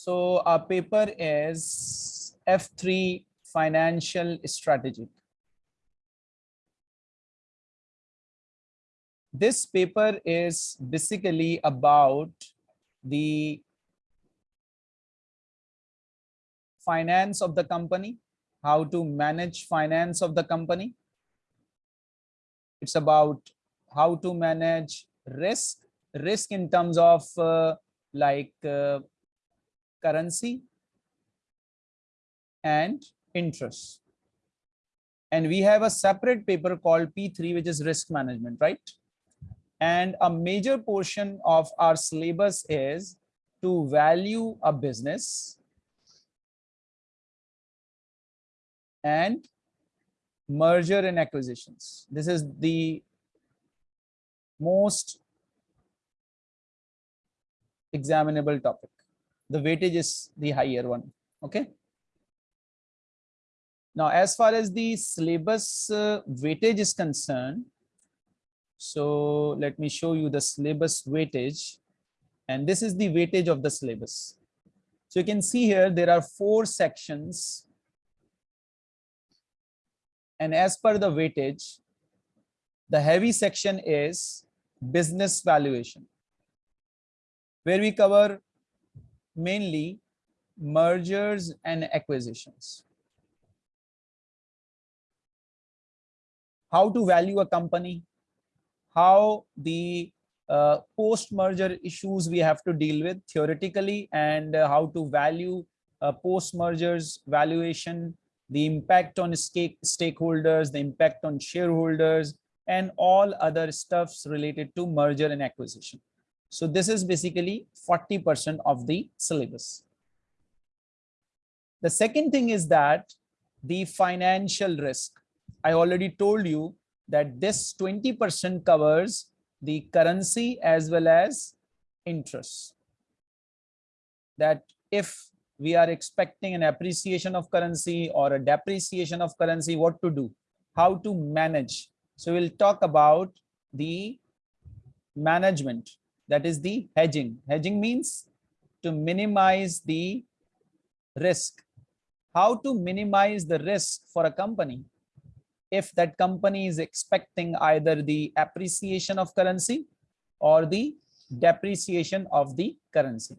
So our paper is F3 Financial Strategy. This paper is basically about the finance of the company, how to manage finance of the company. It's about how to manage risk, risk in terms of uh, like uh, currency and interest. And we have a separate paper called P3, which is risk management, right? And a major portion of our syllabus is to value a business and merger and acquisitions. This is the most examinable topic. The weightage is the higher one. Okay. Now, as far as the syllabus uh, weightage is concerned, so let me show you the syllabus weightage. And this is the weightage of the syllabus. So you can see here, there are four sections. And as per the weightage, the heavy section is business valuation, where we cover mainly mergers and acquisitions. How to value a company, how the uh, post-merger issues we have to deal with theoretically and uh, how to value uh, post-mergers valuation, the impact on stake stakeholders, the impact on shareholders, and all other stuffs related to merger and acquisition. So this is basically 40% of the syllabus. The second thing is that the financial risk. I already told you that this 20% covers the currency as well as interest. That if we are expecting an appreciation of currency or a depreciation of currency, what to do, how to manage. So we'll talk about the management, that is the hedging. Hedging means to minimize the risk. How to minimize the risk for a company if that company is expecting either the appreciation of currency or the depreciation of the currency.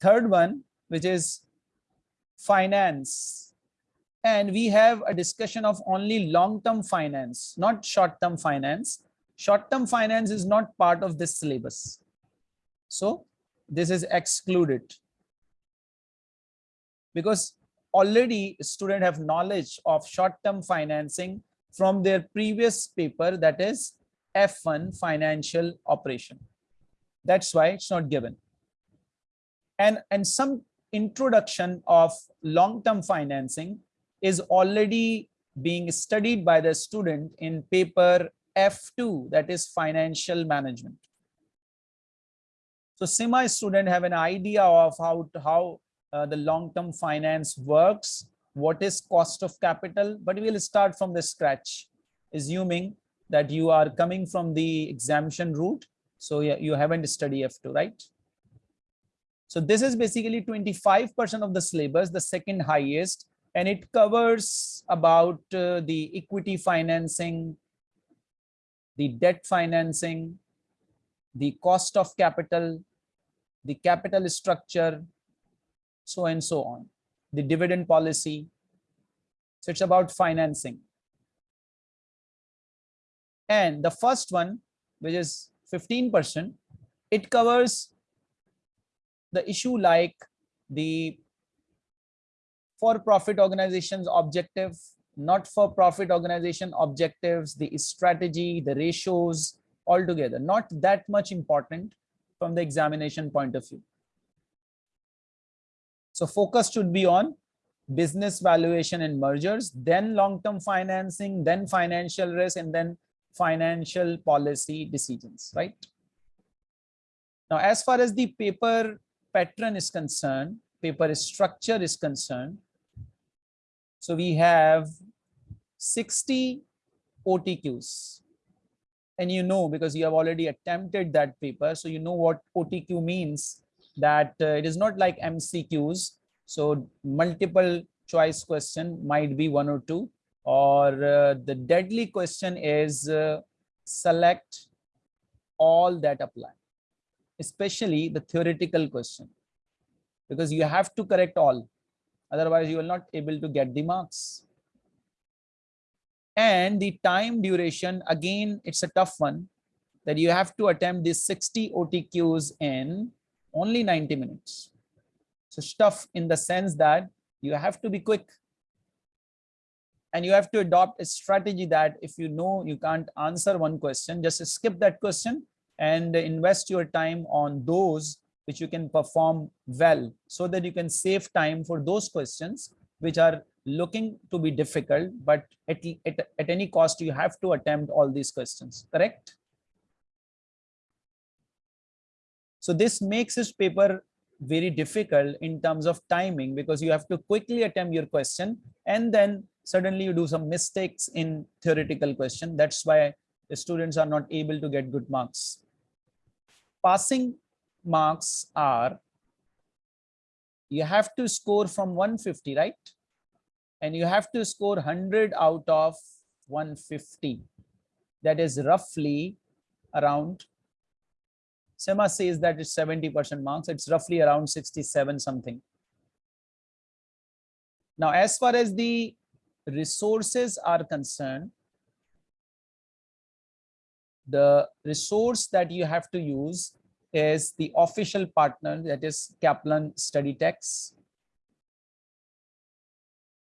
Third one, which is finance. And we have a discussion of only long-term finance, not short-term finance. Short-term finance is not part of this syllabus. So this is excluded because already student have knowledge of short-term financing from their previous paper that is F1 financial operation. That's why it's not given. And, and some introduction of long-term financing is already being studied by the student in paper F2 that is financial management. So semi student have an idea of how, to, how uh, the long-term finance works, what is cost of capital, but we'll start from the scratch, assuming that you are coming from the exemption route. So you haven't studied F2, right? So this is basically 25% of the syllabus, the second highest, and it covers about uh, the equity financing, the debt financing, the cost of capital, the capital structure, so and so on. The dividend policy. So it's about financing. And the first one, which is 15%, it covers the issue like the for-profit organizations objective, not for-profit organization objectives, the strategy, the ratios altogether, not that much important from the examination point of view. So focus should be on business valuation and mergers, then long-term financing, then financial risk, and then financial policy decisions, right? Now, as far as the paper pattern is concerned, paper structure is concerned, so we have 60 OTQs. And you know, because you have already attempted that paper, so you know what OTQ means that uh, it is not like MCQs. So multiple choice question might be one or two or uh, the deadly question is uh, select all that apply, especially the theoretical question because you have to correct all. Otherwise, you will not able to get the marks. And the time duration, again, it's a tough one that you have to attempt these 60 OTQs in only 90 minutes. So stuff in the sense that you have to be quick and you have to adopt a strategy that if you know you can't answer one question, just skip that question and invest your time on those which you can perform well so that you can save time for those questions which are looking to be difficult, but at, at, at any cost, you have to attempt all these questions, correct? So this makes this paper very difficult in terms of timing because you have to quickly attempt your question and then suddenly you do some mistakes in theoretical question. That's why the students are not able to get good marks. Passing marks are, you have to score from 150, right? And you have to score 100 out of 150. That is roughly around, CIMA says that it's 70% marks. It's roughly around 67 something. Now, as far as the resources are concerned, the resource that you have to use is the official partner that is Kaplan Study Text.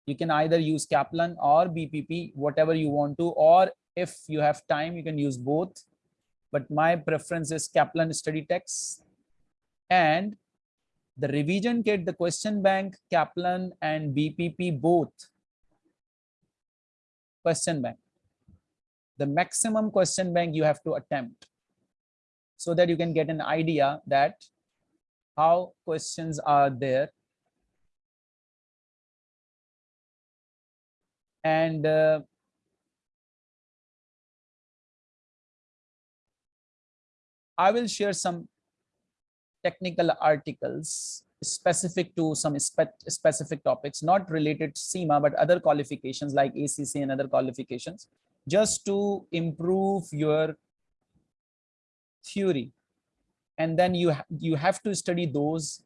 You can either use Kaplan or BPP, whatever you want to, or if you have time, you can use both. But my preference is Kaplan Study Text. And the revision kit, the question bank, Kaplan and BPP both question bank. The maximum question bank you have to attempt so that you can get an idea that how questions are there. And uh, I will share some technical articles specific to some spe specific topics, not related to CIMA, but other qualifications like ACC and other qualifications, just to improve your theory. And then you, you have to study those.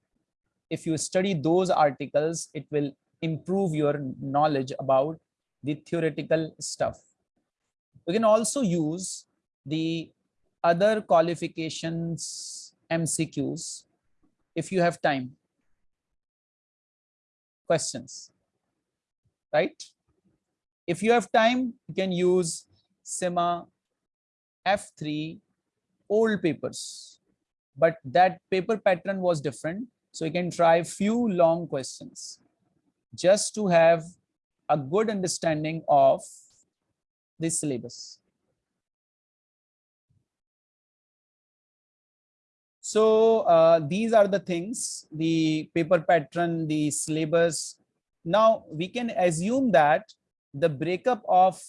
If you study those articles, it will improve your knowledge about the theoretical stuff. We can also use the other qualifications MCQs if you have time questions, right? If you have time, you can use CIMA F3 old papers, but that paper pattern was different. So you can try few long questions just to have a good understanding of the syllabus. So uh, these are the things, the paper pattern, the syllabus. Now we can assume that the breakup of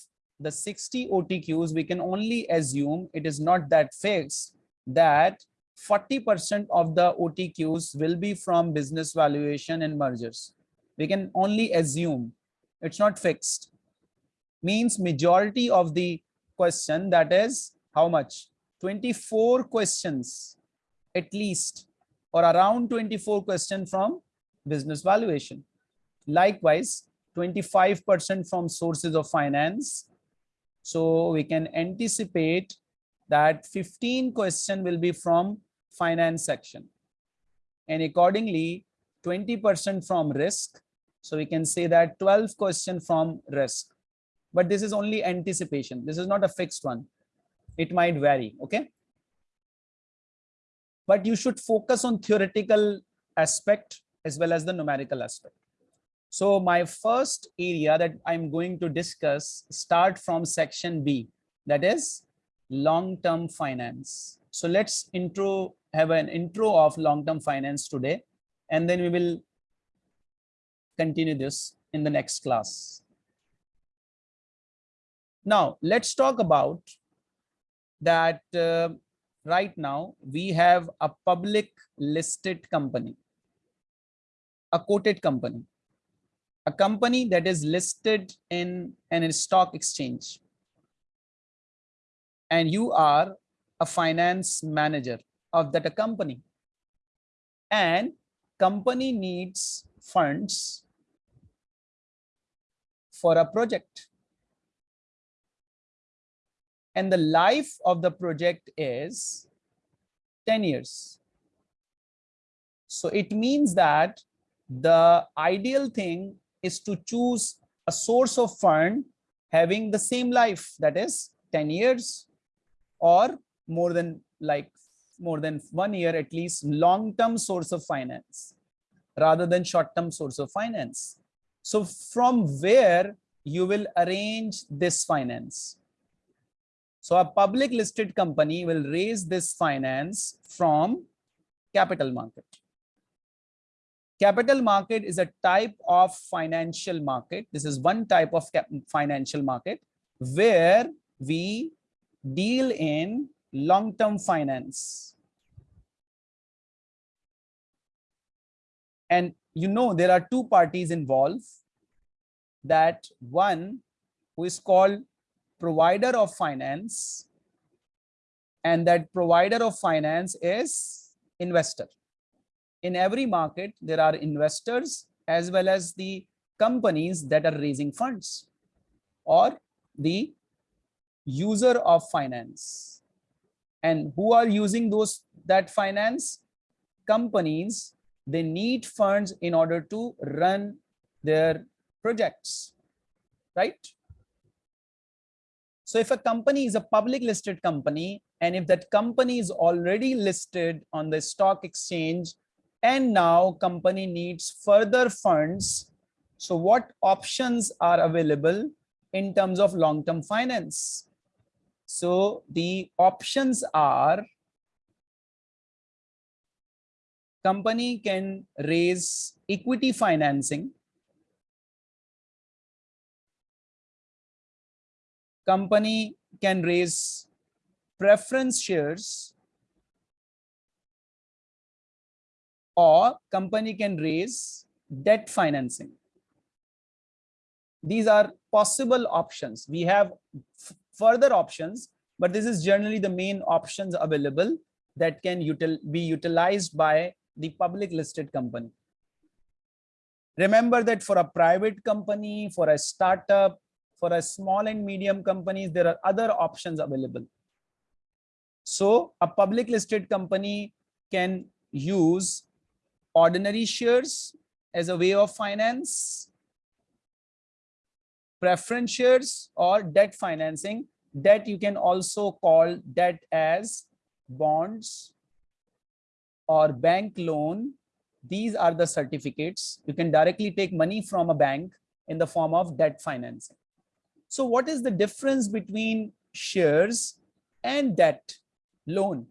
the 60 OTQs, we can only assume it is not that fixed that 40% of the OTQs will be from business valuation and mergers. We can only assume it's not fixed. Means majority of the question that is how much? 24 questions at least or around 24 question from business valuation. Likewise, 25% from sources of finance. So we can anticipate that 15 question will be from finance section. And accordingly, 20% from risk. So we can say that 12 question from risk. But this is only anticipation. This is not a fixed one. It might vary. Okay but you should focus on theoretical aspect as well as the numerical aspect. So my first area that I'm going to discuss start from section B, that is long-term finance. So let's intro have an intro of long-term finance today, and then we will continue this in the next class. Now let's talk about that uh, right now we have a public listed company, a quoted company, a company that is listed in an stock exchange. And you are a finance manager of that company. And company needs funds for a project and the life of the project is 10 years. So it means that the ideal thing is to choose a source of fund having the same life that is 10 years or more than like more than one year at least long-term source of finance rather than short-term source of finance. So from where you will arrange this finance so a public listed company will raise this finance from capital market. Capital market is a type of financial market. This is one type of financial market where we deal in long-term finance. And you know, there are two parties involved that one who is called provider of finance and that provider of finance is investor. In every market, there are investors as well as the companies that are raising funds or the user of finance. And who are using those that finance? Companies, they need funds in order to run their projects, right? So if a company is a public listed company, and if that company is already listed on the stock exchange, and now company needs further funds, so what options are available in terms of long-term finance? So the options are company can raise equity financing. Company can raise preference shares or company can raise debt financing. These are possible options. We have further options, but this is generally the main options available that can util be utilized by the public listed company. Remember that for a private company, for a startup, for a small and medium companies, there are other options available. So a public listed company can use ordinary shares as a way of finance, preference shares or debt financing. Debt you can also call debt as bonds or bank loan. These are the certificates. You can directly take money from a bank in the form of debt financing. So what is the difference between shares and debt loan?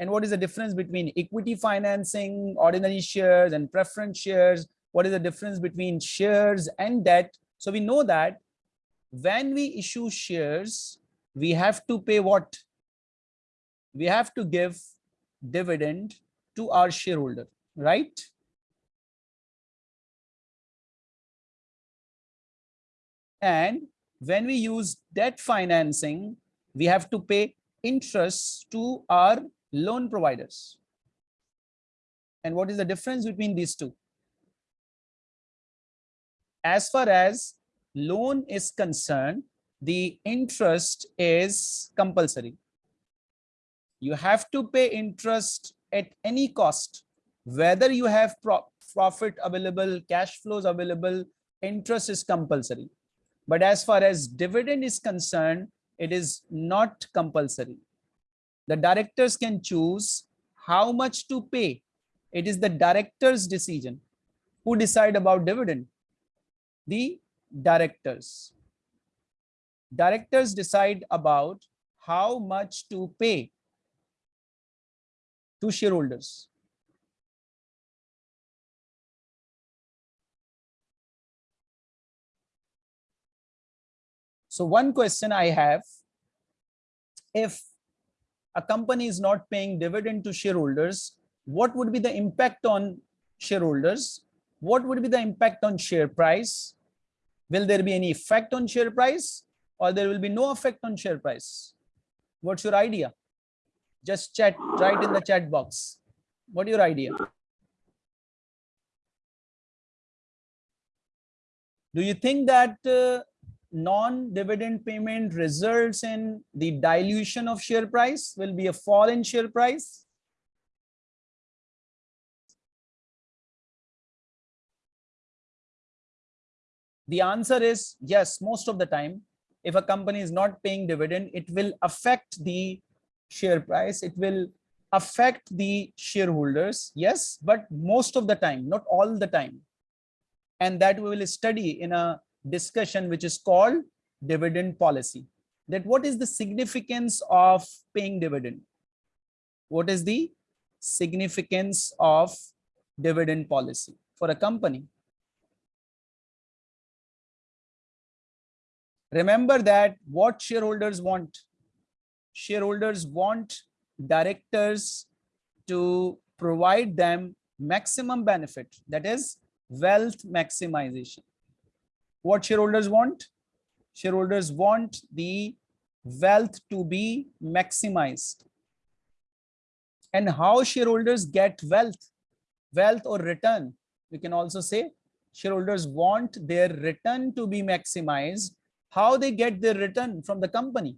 And what is the difference between equity financing, ordinary shares and preference shares? What is the difference between shares and debt? So we know that when we issue shares, we have to pay what? We have to give dividend to our shareholder, right? And when we use debt financing, we have to pay interest to our loan providers. And what is the difference between these two? As far as loan is concerned, the interest is compulsory. You have to pay interest at any cost, whether you have pro profit available, cash flows available, interest is compulsory. But as far as dividend is concerned, it is not compulsory. The directors can choose how much to pay. It is the director's decision. Who decide about dividend? The directors. Directors decide about how much to pay to shareholders. So one question I have, if a company is not paying dividend to shareholders, what would be the impact on shareholders? What would be the impact on share price? Will there be any effect on share price or there will be no effect on share price? What's your idea? Just chat, write in the chat box. What your idea? Do you think that uh, non-dividend payment results in the dilution of share price? Will be a fall in share price? The answer is yes, most of the time. If a company is not paying dividend, it will affect the share price. It will affect the shareholders. Yes, but most of the time, not all the time. And that we will study in a discussion which is called dividend policy. That what is the significance of paying dividend? What is the significance of dividend policy for a company? Remember that what shareholders want. Shareholders want directors to provide them maximum benefit, that is wealth maximization. What shareholders want? Shareholders want the wealth to be maximized. And how shareholders get wealth, wealth or return. We can also say shareholders want their return to be maximized how they get their return from the company.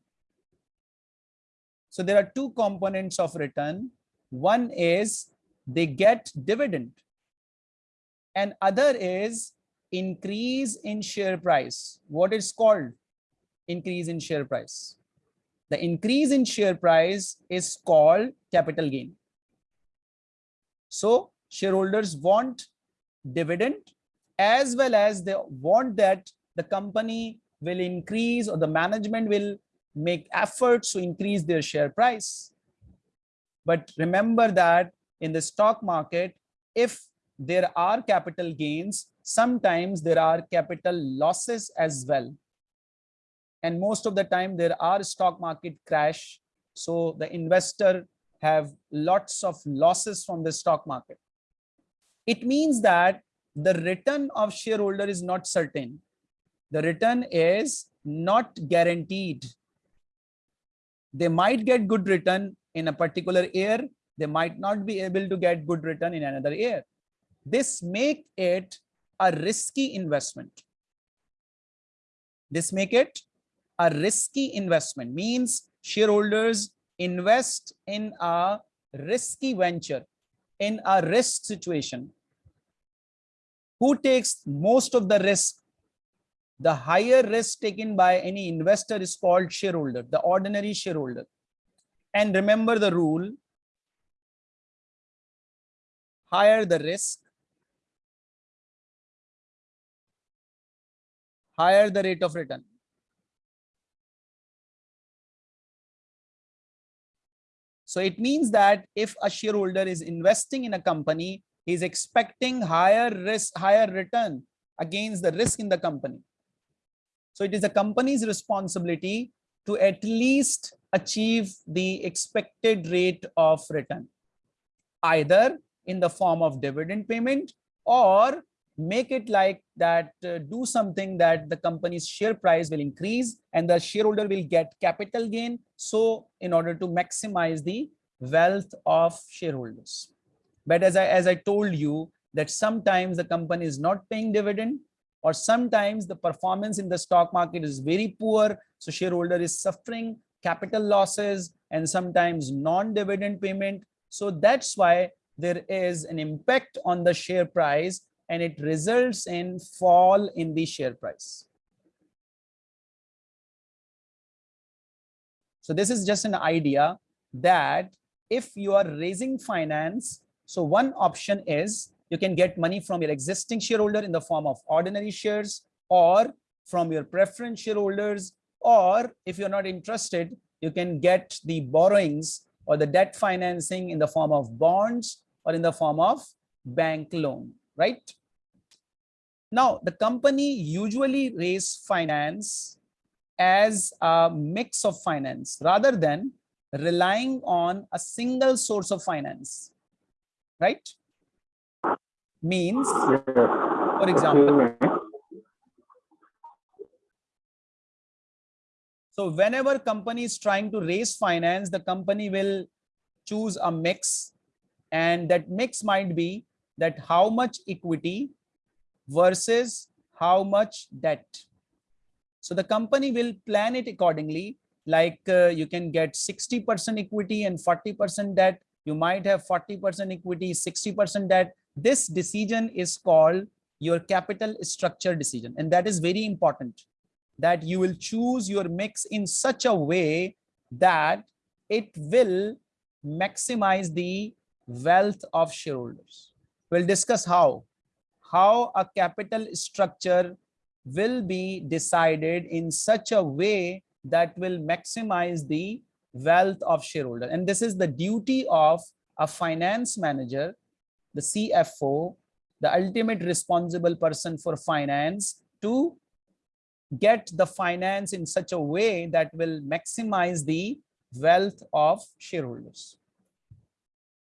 So there are two components of return. One is they get dividend and other is increase in share price. What is called increase in share price. The increase in share price is called capital gain. So shareholders want dividend as well as they want that the company will increase or the management will make efforts to increase their share price. But remember that in the stock market, if there are capital gains, sometimes there are capital losses as well. And most of the time there are stock market crash. So the investor have lots of losses from the stock market. It means that the return of shareholder is not certain the return is not guaranteed. They might get good return in a particular year. They might not be able to get good return in another year. This make it a risky investment. This make it a risky investment means shareholders invest in a risky venture in a risk situation. Who takes most of the risk the higher risk taken by any investor is called shareholder, the ordinary shareholder. And remember the rule, higher the risk, higher the rate of return. So it means that if a shareholder is investing in a company, he's expecting higher risk, higher return against the risk in the company. So it is the company's responsibility to at least achieve the expected rate of return, either in the form of dividend payment or make it like that uh, do something that the company's share price will increase and the shareholder will get capital gain so in order to maximize the wealth of shareholders but as i as i told you that sometimes the company is not paying dividend or sometimes the performance in the stock market is very poor. So shareholder is suffering capital losses and sometimes non-dividend payment. So that's why there is an impact on the share price and it results in fall in the share price. So this is just an idea that if you are raising finance, so one option is you can get money from your existing shareholder in the form of ordinary shares or from your preference shareholders or if you're not interested you can get the borrowings or the debt financing in the form of bonds or in the form of bank loan right now the company usually raise finance as a mix of finance rather than relying on a single source of finance, right? Means, for example, So whenever company is trying to raise finance, the company will choose a mix and that mix might be that how much equity versus how much debt. So the company will plan it accordingly. Like uh, you can get 60% equity and 40% debt. You might have 40% equity, 60% debt. This decision is called your capital structure decision. And that is very important that you will choose your mix in such a way that it will maximize the wealth of shareholders. We'll discuss how. How a capital structure will be decided in such a way that will maximize the wealth of shareholder. And this is the duty of a finance manager, the CFO, the ultimate responsible person for finance to get the finance in such a way that will maximize the wealth of shareholders.